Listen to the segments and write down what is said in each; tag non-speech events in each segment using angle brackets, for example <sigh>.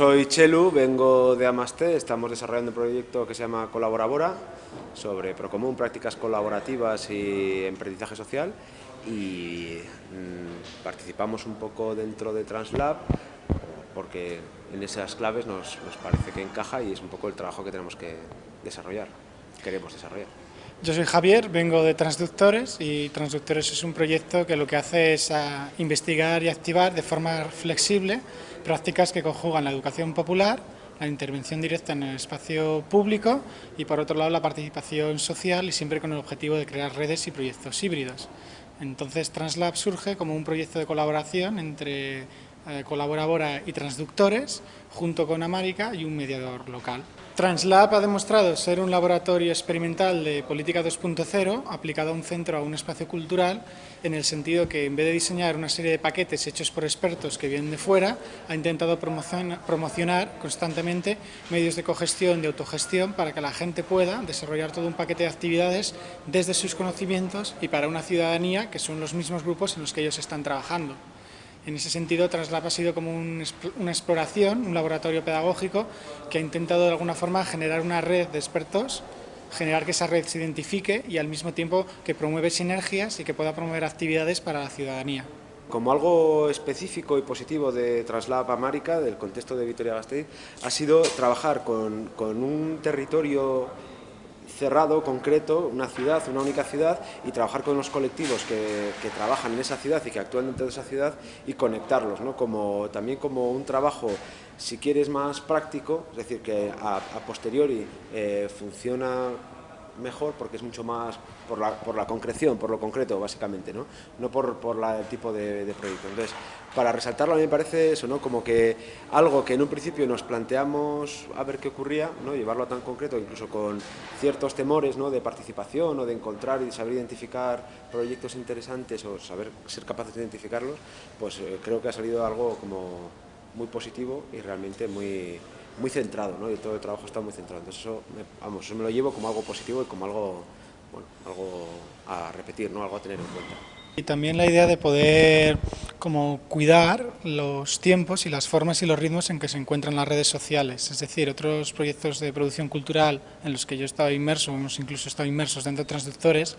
Soy Chelu, vengo de Amaste, estamos desarrollando un proyecto que se llama Colaborabora sobre Procomún, prácticas colaborativas y emprendizaje social y mm, participamos un poco dentro de Translab porque en esas claves nos, nos parece que encaja y es un poco el trabajo que tenemos que desarrollar, queremos desarrollar. Yo soy Javier, vengo de Transductores y Transductores es un proyecto que lo que hace es ah, investigar y activar de forma flexible prácticas que conjugan la educación popular, la intervención directa en el espacio público y por otro lado la participación social y siempre con el objetivo de crear redes y proyectos híbridos. Entonces Translab surge como un proyecto de colaboración entre eh, Colaborabora y Transductores, junto con América y un mediador local. Translab ha demostrado ser un laboratorio experimental de política 2.0 aplicado a un centro, a un espacio cultural, en el sentido que en vez de diseñar una serie de paquetes hechos por expertos que vienen de fuera, ha intentado promocionar constantemente medios de cogestión, de autogestión, para que la gente pueda desarrollar todo un paquete de actividades desde sus conocimientos y para una ciudadanía que son los mismos grupos en los que ellos están trabajando. En ese sentido, Translab ha sido como una exploración, un laboratorio pedagógico que ha intentado de alguna forma generar una red de expertos, generar que esa red se identifique y al mismo tiempo que promueve sinergias y que pueda promover actividades para la ciudadanía. Como algo específico y positivo de Translab América, del contexto de Vitoria-Gasteiz, ha sido trabajar con un territorio cerrado, concreto, una ciudad, una única ciudad y trabajar con los colectivos que, trabajan en esa ciudad y que actúan dentro de esa ciudad y conectarlos, ¿no? como, también como un trabajo, si quieres, más práctico, es decir, que a, posteriori eh, funciona mejor porque es mucho más por la, por la concreción, por lo concreto, básicamente, no, no por, por el tipo de, de, proyecto. Entonces, para resaltarlo a mí me parece eso, ¿no? como que algo que en un principio nos planteamos a ver qué ocurría, ¿no? llevarlo a tan concreto, incluso con ciertos temores ¿no? de participación o de encontrar y saber identificar proyectos interesantes o saber ser capaces de identificarlos, pues eh, creo que ha salido algo como muy positivo y realmente muy, muy centrado, ¿no? y todo el trabajo está muy centrado. Entonces eso me, vamos, eso me lo llevo como algo positivo y como algo, bueno, algo a repetir, ¿no? algo a tener en cuenta. Y también la idea de poder como cuidar los tiempos y las formas y los ritmos en que se encuentran las redes sociales. Es decir, otros proyectos de producción cultural en los que yo he estado inmerso, hemos incluso estado inmersos dentro de transductores,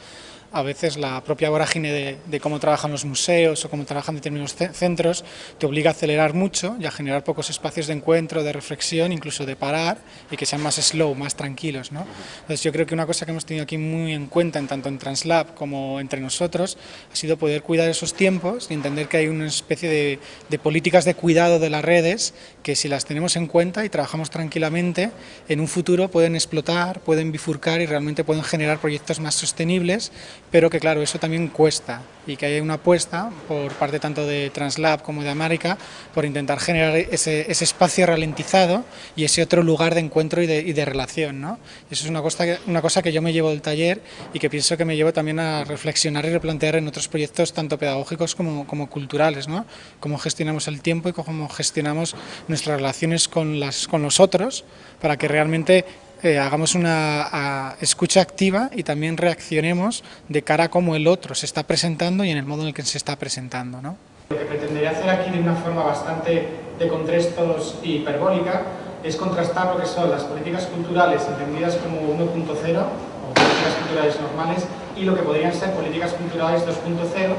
a veces la propia vorágine de, cómo trabajan los museos o cómo trabajan determinados centros te obliga a acelerar mucho y a generar pocos espacios de encuentro, de reflexión, incluso de parar y que sean más slow, más tranquilos. ¿no? Entonces yo creo que una cosa que hemos tenido aquí muy en cuenta, en tanto en Translab como entre nosotros, ha sido poder cuidar esos tiempos y entender que hay una especie de, de políticas de cuidado de las redes que si las tenemos en cuenta y trabajamos tranquilamente, en un futuro pueden explotar, pueden bifurcar y realmente pueden generar proyectos más sostenibles pero que claro, eso también cuesta y que hay una apuesta por parte tanto de Translab como de América por intentar generar ese, ese espacio ralentizado y ese otro lugar de encuentro y de, y de relación. ¿no? Eso es una cosa, una cosa que yo me llevo del taller y que pienso que me llevo también a reflexionar y replantear en otros proyectos tanto pedagógicos como, como culturales, ¿no? cómo gestionamos el tiempo y cómo gestionamos nuestras relaciones con, las, con los otros para que realmente eh, hagamos una escucha activa y también reaccionemos de cara a cómo el otro se está presentando y en el modo en el que se está presentando. ¿no? Lo que pretendería hacer aquí de una forma bastante de contrastos y hiperbólica es contrastar lo que son las políticas culturales entendidas como 1.0 o políticas culturales normales y lo que podrían ser políticas culturales 2.0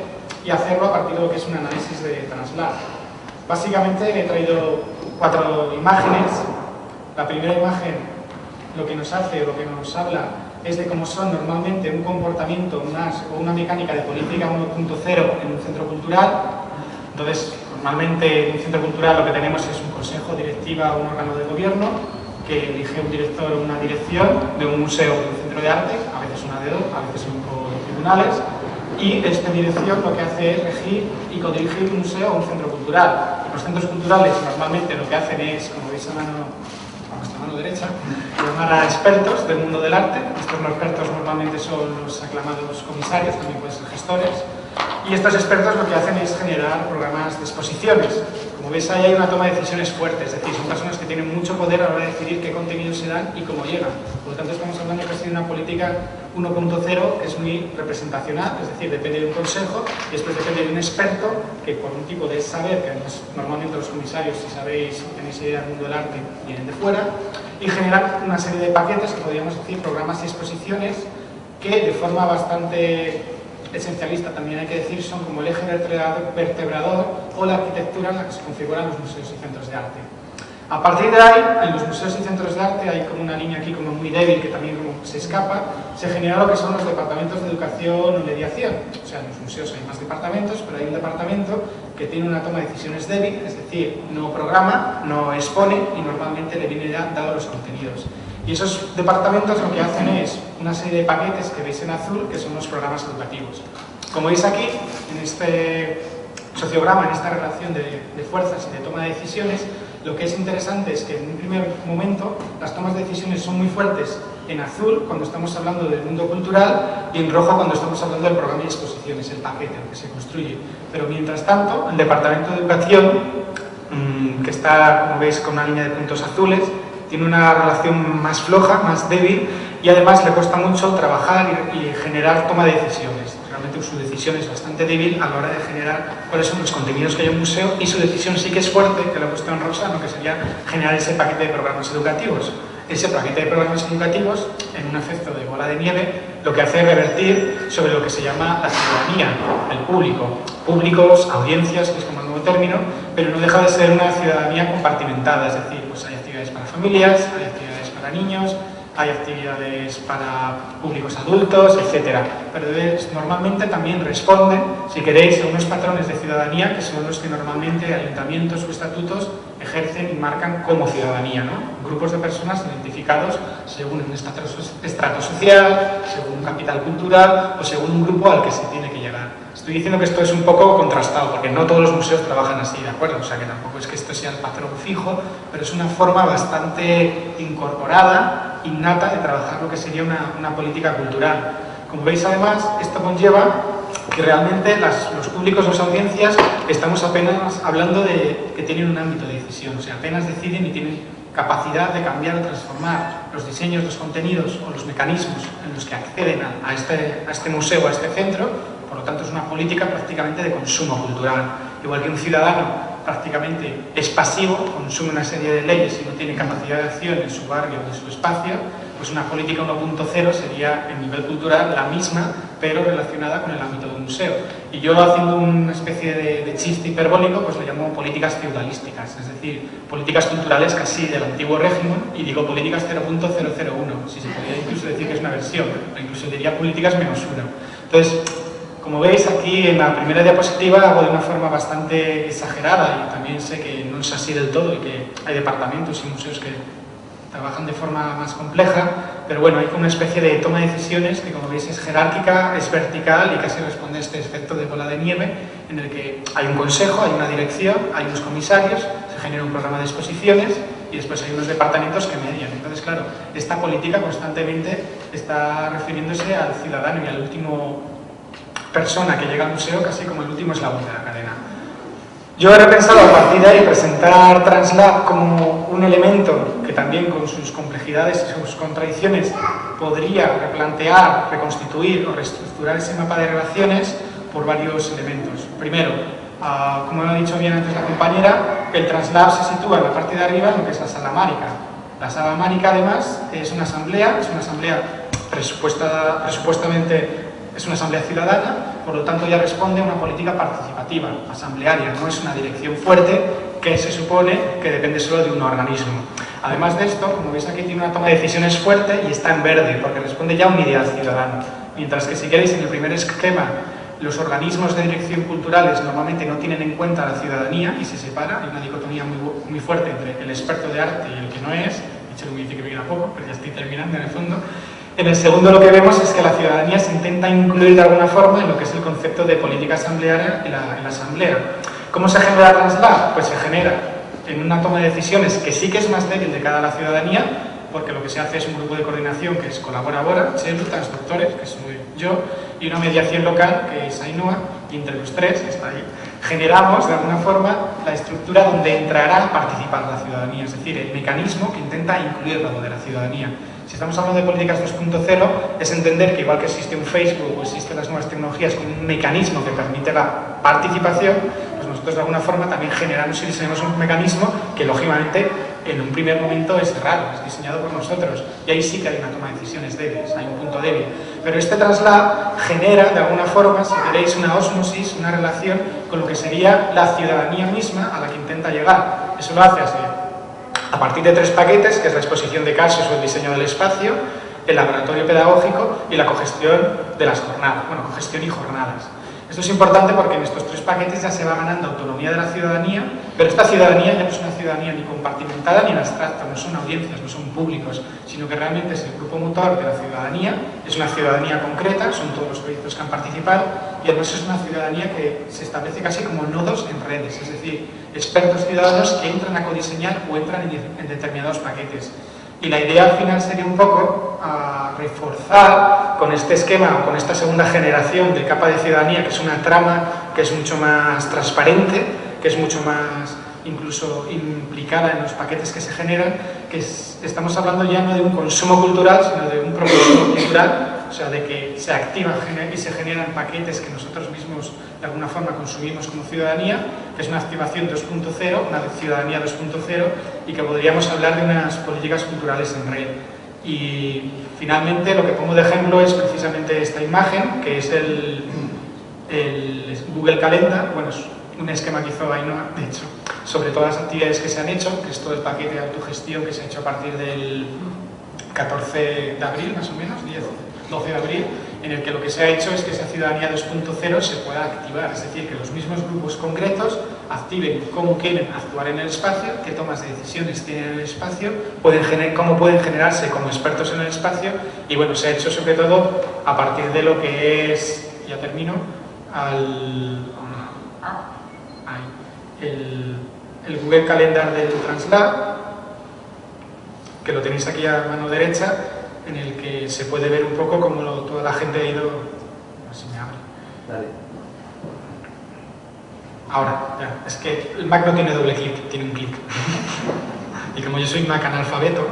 y hacerlo a partir de lo que es un análisis de Translab. Básicamente he traído cuatro imágenes. La primera imagen lo que nos hace o lo que nos habla es de cómo son normalmente un comportamiento o una mecánica de política 1.0 en un centro cultural. Entonces, normalmente en un centro cultural lo que tenemos es un consejo, directiva o un órgano de gobierno que elige un director o una dirección de un museo o de un centro de arte, a veces una de dos, a veces por tribunales, y esta dirección lo que hace es regir y codirigir un museo o un centro cultural. Los centros culturales normalmente lo que hacen es, como veis a mano mano derecha, llamar a expertos del mundo del arte. Estos expertos normalmente son los aclamados comisarios, también pueden ser gestores. Y estos expertos lo que hacen es generar programas de exposiciones. Veis ahí hay una toma de decisiones fuerte, es decir, son personas que tienen mucho poder a la hora de decidir qué contenidos se dan y cómo llegan. Por lo tanto, estamos hablando casi de una política 1.0 que es muy representacional, es decir, depende de un consejo y después depende de un experto que por un tipo de saber, que normalmente los comisarios, si sabéis, tenéis idea del mundo del arte, vienen de fuera, y generar una serie de paquetes que podríamos decir programas y exposiciones que de forma bastante esencialista también hay que decir son como el eje vertebrador o la arquitectura en la que se configuran los museos y centros de arte. A partir de ahí, en los museos y centros de arte hay como una línea aquí como muy débil que también como se escapa, se genera lo que son los departamentos de educación y mediación. O sea, en los museos hay más departamentos, pero hay un departamento que tiene una toma de decisiones débil, es decir, no programa, no expone y normalmente le viene dado los contenidos. Y esos departamentos lo que hacen es una serie de paquetes que veis en azul, que son los programas educativos. Como veis aquí, en este sociograma, en esta relación de, de fuerzas y de toma de decisiones, lo que es interesante es que en un primer momento las tomas de decisiones son muy fuertes en azul cuando estamos hablando del mundo cultural y en rojo cuando estamos hablando del programa de exposiciones, el paquete, el que se construye. Pero mientras tanto, el Departamento de Educación, mmm, que está, como veis, con una línea de puntos azules, tiene una relación más floja, más débil y además le cuesta mucho trabajar y, generar toma de decisiones su decisión es bastante débil a la hora de generar cuáles son los contenidos que hay en un museo y su decisión sí que es fuerte, que puesto en rosa, lo que sería generar ese paquete de programas educativos. Ese paquete de programas educativos, en un efecto de bola de nieve, lo que hace es revertir sobre lo que se llama la ciudadanía, el público. Públicos, audiencias, que es como el nuevo término, pero no deja de ser una ciudadanía compartimentada, es decir, pues hay familias, hay actividades para niños, hay actividades para públicos adultos, etc. Pero normalmente también responden, si queréis, a unos patrones de ciudadanía que son los que normalmente ayuntamientos o estatutos ejercen y marcan como ciudadanía, ¿no? Grupos de personas identificados según un estrato social, según un capital cultural o según un grupo al que se tiene. Estoy diciendo que esto es un poco contrastado, porque no todos los museos trabajan así, ¿de acuerdo? O sea, que tampoco es que esto sea el patrón fijo, pero es una forma bastante incorporada, innata, de trabajar lo que sería una, una política cultural. Como veis, además, esto conlleva que realmente las, los públicos, las audiencias, estamos apenas hablando de que tienen un ámbito de decisión, o sea, apenas deciden y tienen capacidad de cambiar o transformar los diseños, los contenidos o los mecanismos en los que acceden a, a, este, a este museo, a este centro, por lo tanto, es una política prácticamente de consumo cultural. Igual que un ciudadano prácticamente es pasivo, consume una serie de leyes y no tiene capacidad de acción en su barrio o en su espacio, pues una política 1.0 sería en nivel cultural la misma, pero relacionada con el ámbito de un museo. Y yo haciendo una especie de, de chiste hiperbólico, pues lo llamo políticas feudalísticas, es decir, políticas culturales casi del antiguo régimen, y digo políticas 0.001, si se podría incluso decir que es una versión, o incluso diría políticas menos una. Entonces, como veis aquí en la primera diapositiva hago de una forma bastante exagerada y también sé que no es así del todo y que hay departamentos y museos que trabajan de forma más compleja, pero bueno, hay una especie de toma de decisiones que como veis es jerárquica, es vertical y casi responde a este efecto de bola de nieve en el que hay un consejo, hay una dirección, hay unos comisarios, se genera un programa de exposiciones y después hay unos departamentos que median. Entonces, claro, esta política constantemente está refiriéndose al ciudadano y al último persona que llega al museo casi como el último eslabón de la cadena. Yo he repensado a partir de ahí presentar Translab como un elemento que también con sus complejidades y sus contradicciones podría replantear, reconstituir o reestructurar ese mapa de relaciones por varios elementos. Primero, uh, como ha dicho bien antes la compañera, el Translab se sitúa en la parte de arriba en lo que es la sala márica. La sala márica además es una asamblea, es una asamblea presupuesta, presupuestamente es una asamblea ciudadana, por lo tanto ya responde a una política participativa, asamblearia, no es una dirección fuerte que se supone que depende solo de un organismo. Además de esto, como veis aquí, tiene una toma de decisiones fuerte y está en verde, porque responde ya a un ideal ciudadano. Mientras que si queréis, en el primer esquema, los organismos de dirección culturales normalmente no tienen en cuenta a la ciudadanía y se separa, hay una dicotomía muy, muy fuerte entre el experto de arte y el que no es, dicho viene a poco, pero ya estoy terminando en el fondo, en el segundo lo que vemos es que la ciudadanía se intenta incluir de alguna forma en lo que es el concepto de política asamblearia en la, asamblea. ¿Cómo se genera Translab? Pues se genera en una toma de decisiones que sí que es más débil de cara a la ciudadanía, porque lo que se hace es un grupo de coordinación que es Colaborabora, Cheru, Transductores, que soy yo, y una mediación local que es Ainhoa, y entre los tres, que está ahí, generamos de alguna forma la estructura donde entrará a participar la ciudadanía, es decir, el mecanismo que intenta incluir la de la ciudadanía. Estamos hablando de políticas 2.0, es entender que igual que existe un Facebook o existen las nuevas tecnologías con un mecanismo que permite la participación, pues nosotros de alguna forma también generamos y diseñamos un mecanismo que lógicamente en un primer momento es raro, es diseñado por nosotros y ahí sí que hay una toma de decisiones débiles, hay un punto débil. Pero este traslado genera de alguna forma, si queréis, una osmosis, una relación con lo que sería la ciudadanía misma a la que intenta llegar. Eso lo hace así, a partir de tres paquetes, que es la exposición de casos o el diseño del espacio, el laboratorio pedagógico y la cogestión de las jornadas, bueno, cogestión y jornadas. Esto es importante porque en estos tres paquetes ya se va ganando autonomía de la ciudadanía, pero esta ciudadanía ya no es una ciudadanía ni compartimentada ni abstracta, no son audiencias, no son públicos, sino que realmente es el grupo motor de la ciudadanía, es una ciudadanía concreta, son todos los proyectos que han participado, y además es una ciudadanía que se establece casi como nodos en redes, es decir, expertos ciudadanos que entran a codiseñar o entran en, determinados paquetes. Y la idea al final sería un poco a reforzar con este esquema con esta segunda generación de capa de ciudadanía, que es una trama que es mucho más transparente, que es mucho más incluso implicada en los paquetes que se generan, que estamos hablando ya no de un consumo cultural, sino de un propósito cultural o sea, de que se activan y se generan paquetes que nosotros mismos de alguna forma consumimos como ciudadanía, que es una activación 2.0, una ciudadanía 2.0 y que podríamos hablar de unas políticas culturales en red. Y finalmente lo que pongo de ejemplo es precisamente esta imagen, que es el, Google Calendar, bueno, es un esquema que hizo Ainhoa, de hecho, sobre todas las actividades que se han hecho, que es todo el paquete de autogestión que se ha hecho a partir del 14 de abril, más o menos, 10, 12 de abril, en el que lo que se ha hecho es que esa ciudadanía 2.0 se pueda activar, es decir, que los mismos grupos concretos activen cómo quieren actuar en el espacio, qué tomas de decisiones tienen en el espacio, pueden cómo pueden generarse como expertos en el espacio. Y bueno, se ha hecho sobre todo a partir de lo que es, ya termino, al, el, el Google Calendar del Translab, que lo tenéis aquí a mano derecha, en el que se puede ver un poco cómo toda la gente ha ido... si me abre. Ahora, ya, es que el Mac no tiene doble clic, tiene un clic. y como yo soy Mac analfabeto...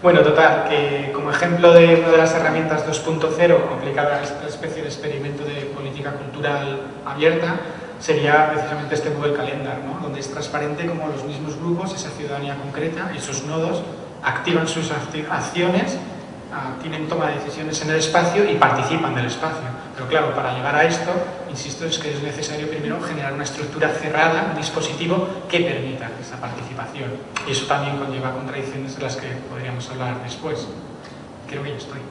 Bueno, total, que como ejemplo de una de las herramientas 2.0 aplicada a esta especie de experimento de política cultural abierta, sería precisamente este Google Calendar, ¿no? donde es transparente como los mismos grupos, esa ciudadanía concreta, esos nodos, activan sus acciones, ah, tienen toma de decisiones en el espacio y participan del espacio. Pero claro, para llegar a esto, insisto, es que es necesario primero generar una estructura cerrada, un dispositivo que permita esa participación. Y eso también conlleva contradicciones de las que podríamos hablar después. Creo que ya estoy. <laughs>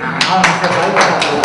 Ah,